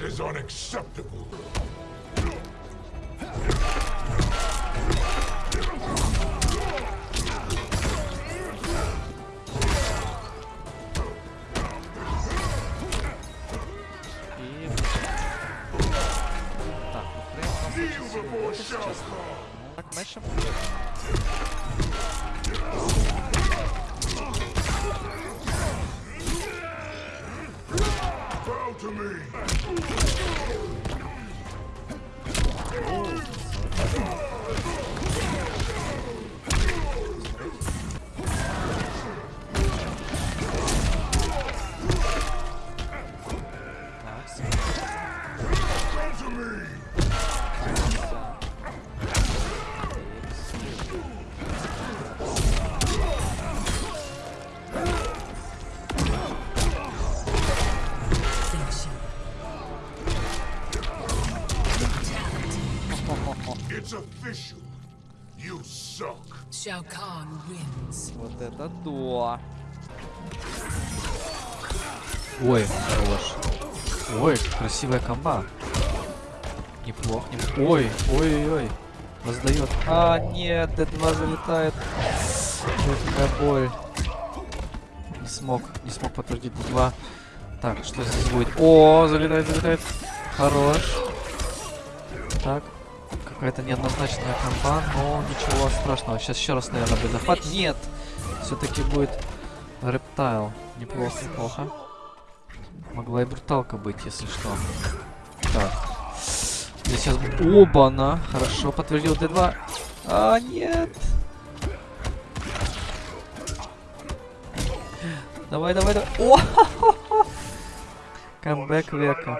That is unacceptable. Вот это да. Ой, хорош. Ой, красивая комба. Неплохо, неплохо. Ой, ой, ой. Раздает. А, нет, D2 залетает. Ой, какая боль. Не смог, не смог подтвердить D2. Так, что здесь будет? О, залетает, залетает. Хорош. Так. Какая-то неоднозначная комба, но ничего страшного. Сейчас еще раз, наверное, будет захват. Нет! Все-таки будет рептайл. Неплохо, неплохо. Могла и бруталка быть, если что. Так. Здесь сейчас... Оба-на! Хорошо, подтвердил D2. А, нет! Давай, давай, давай. О! Камбэк века.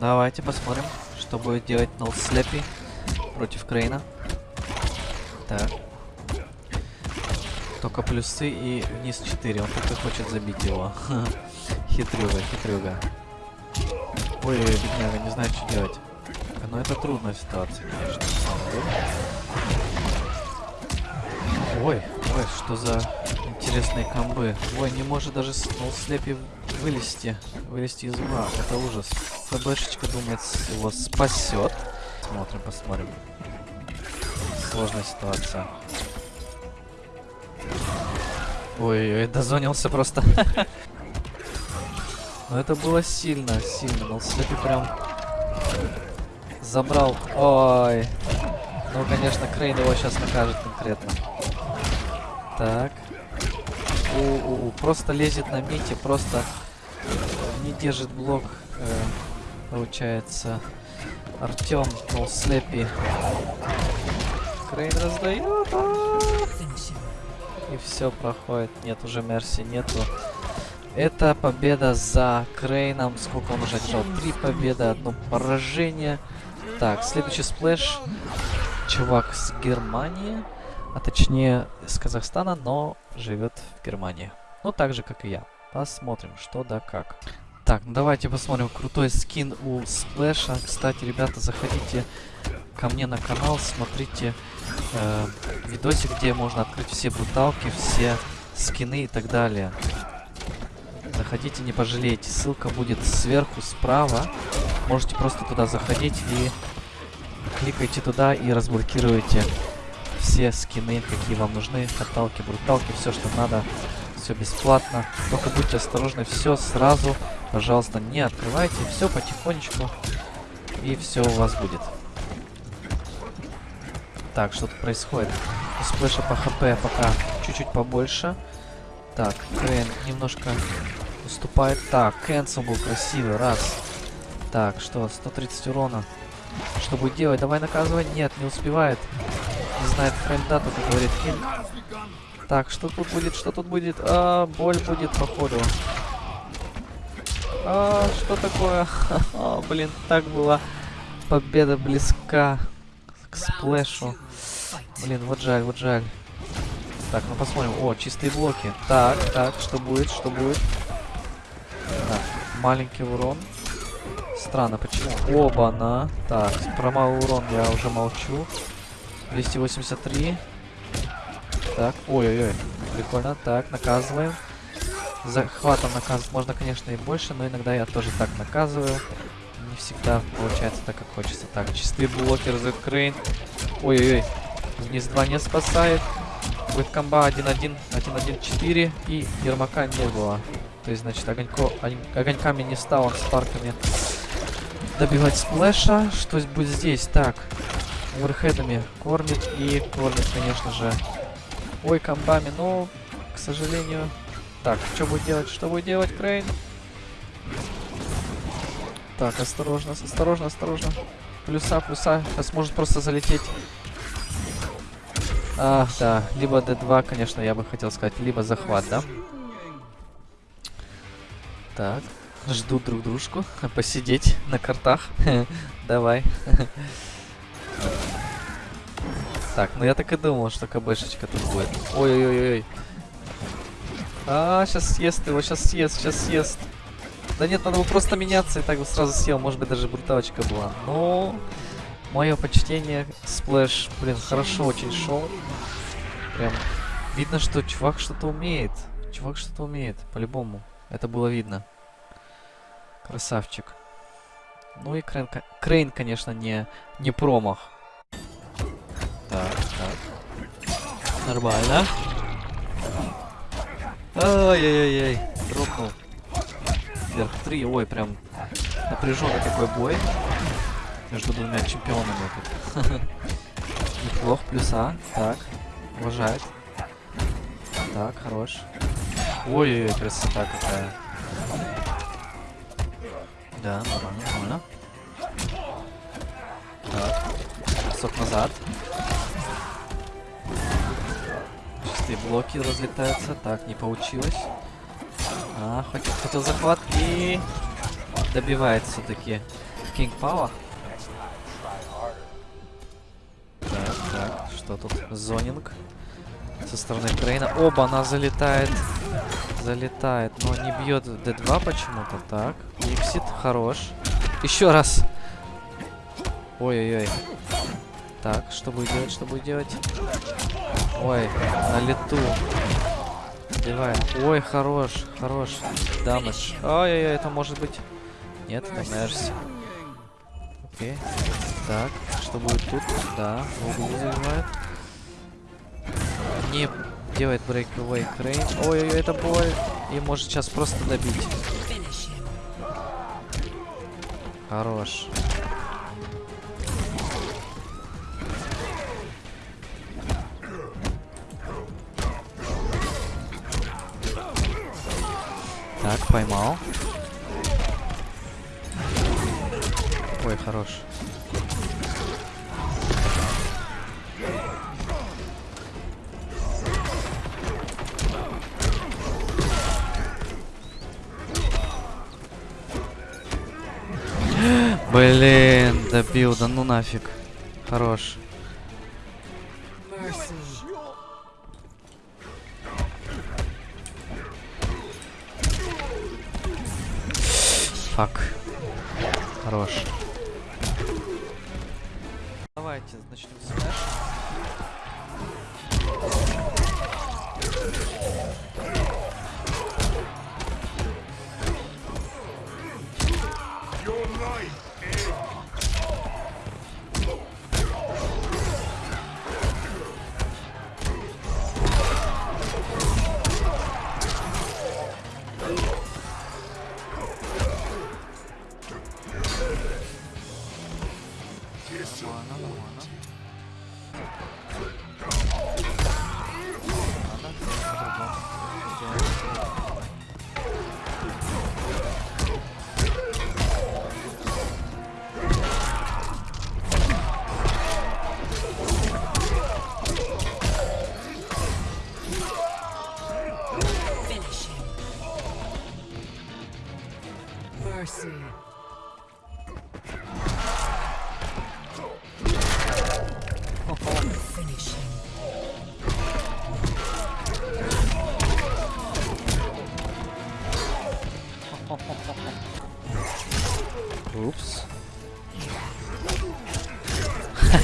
Давайте посмотрим, что будет делать Нолслепи против Крейна. Так. Только плюсы и вниз 4. Он только хочет забить его. Хитрюга, хитрюга. Ой, бедняга, не знаю, что делать. Но это трудная ситуация, конечно. Ой, ой, что за интересные комбы. Ой, не может даже Нолслепи вылезти. Вылезти из ума. Это ужас. ФБшечка думает, его спасет. Смотрим, посмотрим. Сложная ситуация. Ой, ой, дозонился просто. Но это было сильно, сильно. Нолслепи прям забрал. Ой. Ну, конечно, Крейн его сейчас накажет конкретно. Так. У-у-у, просто лезет на мите, просто не держит блок, э, получается. Артем, Нолслепи. Крейн раздает. а! Finish him. И все проходит. Нет, уже Мерси нету. Это победа за Крейном. Сколько он уже одержал? Три победы, одно поражение. Так, следующий сплэш. Чувак с Германии. А точнее, с Казахстана, но живет в Германии. Ну, так же, как и я. Посмотрим, что да как. Так, ну давайте посмотрим. Крутой скин у Сплэша. Кстати, ребята, заходите ко мне на канал, смотрите э, видосик, где можно открыть все бруталки, все скины и так далее. Заходите, не пожалеете. Ссылка будет сверху, справа. Можете просто туда заходить и кликайте туда и разблокируйте все скины, какие вам нужны. Каталки, бруталки, все, что надо. Все бесплатно. Только будьте осторожны, все сразу, пожалуйста, не открывайте. Все потихонечку. И все у вас будет. Так, что тут происходит? У сплэша по хп пока чуть-чуть побольше. Так, Крейн немножко уступает. Так, Кэнсел был красивый, раз. Так, что, 130 урона. Что будет делать? Давай наказывай. Нет, не успевает. Не знает фреймдату, как говорит Кин. Так, что тут будет? Что тут будет? А, боль будет, походу. А, что такое? А, блин, так была победа близка к сплэшу. Блин, вот жаль, вот жаль. Так, ну посмотрим. О, чистые блоки. Так, так, что будет, что будет? Так, маленький урон. Странно, почему? Оба-на. Так, про малый урон я уже молчу. 283. Так, ой-ой-ой. Прикольно. Так, наказываем. захватом наказывать можно, конечно, и больше, но иногда я тоже так наказываю. Не всегда получается так, как хочется. Так, чистый блокер за Крейн. Ой-ой-ой. Вниз 2 не спасает. Будет комба 1-1, 1-1-4. И Ермака не было. То есть, значит, огонько, огонь- огоньками не стал он с парками добивать сплэша. Что будет здесь? Так, оверхедами кормит и кормит, конечно же. Ой, комбами, но, к сожалению... Так, что будет делать? Что будет делать, Крейн? Так, осторожно, осторожно, осторожно. Плюса, плюса. Сейчас может просто залететь. А, да. Либо D2, конечно, я бы хотел сказать. Либо захват, да? Так. Ждут друг дружку. Посидеть на картах. Давай. Так, ну я так и думал, что КБшечка тут будет. Ой-ой-ой-ой. А, сейчас съест его, сейчас съест, сейчас съест. Да нет, надо было просто меняться, и так бы сразу съел. Может быть, даже бруталочка была. Но мое почтение, сплэш, блин, хорошо очень шел. Прям видно, что чувак что-то умеет. Чувак что-то умеет, по-любому. Это было видно. Красавчик. Ну и Крейн, Крейн конечно, не, не промах. Так, так. Нормально. Ай-яй-яй. Дропнул. Вверх 3. Ой, прям напряженный такой бой. Между двумя чемпионами тут. Неплох, плюса. Так. Уважает. Так, хорош. Ой-ой-ой, красота какая. Да, нормально, нормально. Так. Бросок назад. Чистые блоки разлетаются. Так, не получилось. А, хотел, хотел захват и добивает все-таки Кинг Пауа. Так, так, что тут? Зонинг со стороны Крейна. Оба, она залетает. Залетает, но не бьет D2 почему-то. Так, Иксит, хорош. Еще раз. Ой-ой-ой. Так, что будет делать, что будет делать? Ой, на лету. Убивает. Ой, хорош, хорош. Дамаж. Ой-ой-ой, это может быть... Нет, это Мерси. Окей. Так, что будет тут? Да, в углу забивает. Не делает брейкaway Крейн. Ой-ой-ой, это боль. И может сейчас просто добить. Хорош. Поймал. Ой, хорош. Блин, добил, да ну нафиг. Хорош. Фак. Хорош. Another one, another one. Finish him. Упс.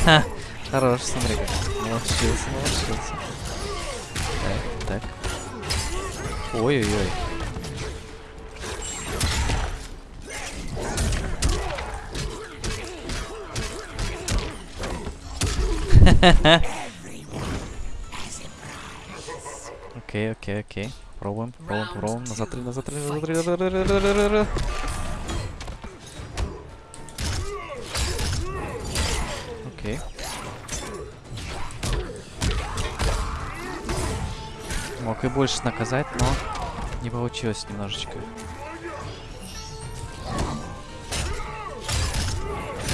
Хорош, смотри как. Научился, научился. Так, так. Ой-ой-ой. Окей, окей, окей. Пробуем, пробуем, пробуем. Назад три, назад три, назад три. назад три, назад три. Окей. Мог и больше наказать, но не получилось немножечко.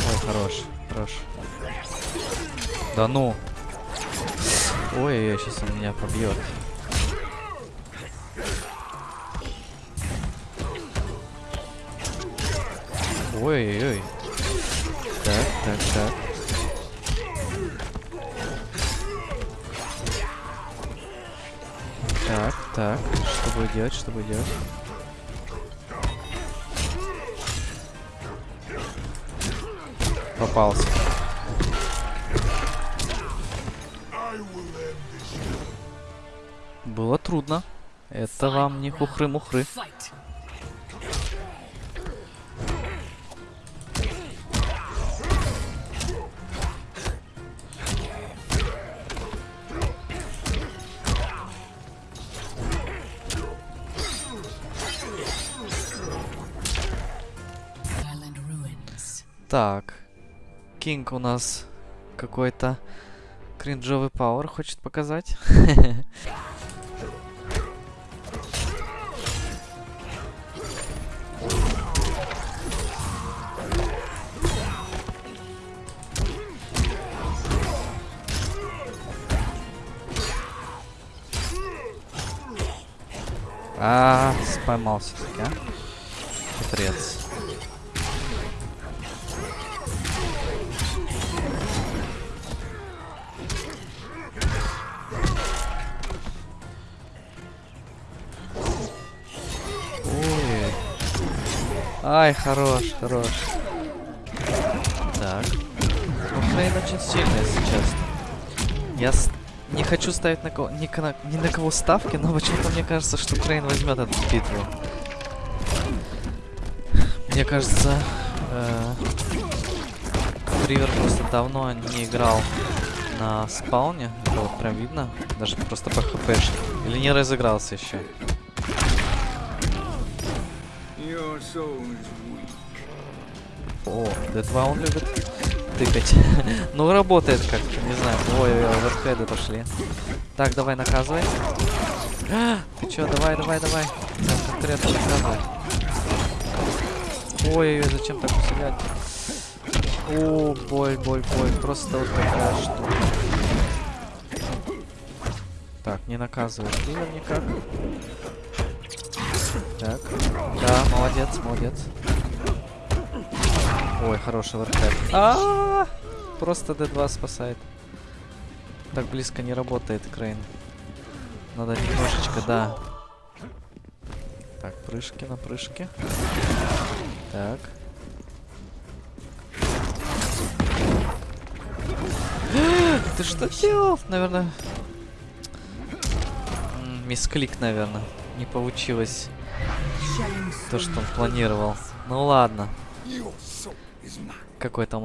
Ой, хорош, хорош. Да ну. Ой, сейчас он меня побьет. Ой-ой-ой. Так, так, так. Так, так. Что будет делать, что будет делать? Попался. Было трудно. Это вам не хухры-мухры. Так. Кинг у нас какой-то кринжовый пауэр хочет показать. А, споймал все-таки, а? Хитрец. Ой. Ай, хорош, хорош. Так. Фрейн очень сильный, если честно. Я с- не хочу ставить на кого, ни, на, ни на кого ставки, но почему-то мне кажется, что Крейн возьмет эту битву. Мне кажется, э, Ривер просто давно не играл на спауне. Вот прям видно. Даже просто по хпшке. Или не разыгрался еще. О, D2 он любит тыкать. ну, работает как-то, не знаю. Ой-ой-ой, оверхеды пошли. Так, давай, наказывай. Ты чё, давай, давай, давай. Так, конкретно наказывай. Ой-ой-ой, зачем так усилять? О, боль, боль, боль. Просто вот такая штука. Так, не наказывает Ливер никак. Так. Да, молодец, молодец. Ой, хороший варкайп. А, Просто D2 спасает. Так близко не работает Крейн. Надо немножечко, да. Так, прыжки на прыжки. Так. Ты что делал? Наверное. Мисклик, наверное. Не получилось то, что он планировал. Ну ладно. Какой там у нас